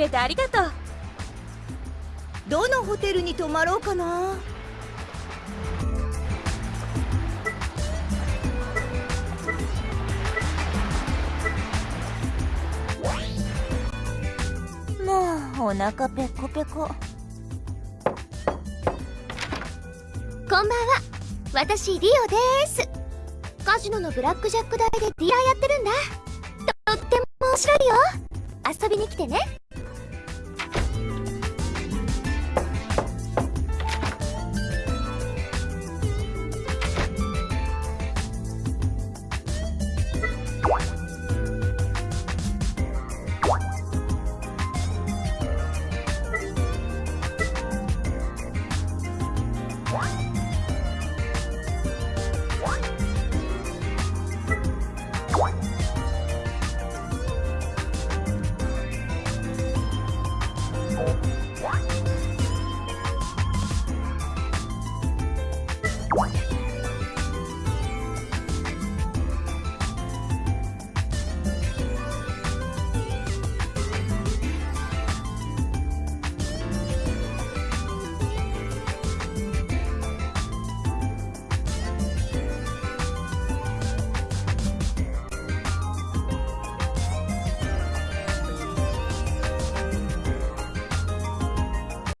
れてありがとう。どのホテルに泊まろうかな。もうお腹ペコペコ。こんばんは。私リオです。カジノのブラックジャック台でディーラーやってるんだ。とっても面白いよ。遊びに来てね。 와.